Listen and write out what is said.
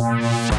Música